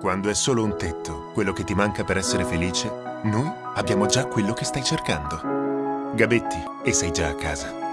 Quando è solo un tetto, quello che ti manca per essere felice, noi abbiamo già quello che stai cercando. Gabetti, e sei già a casa.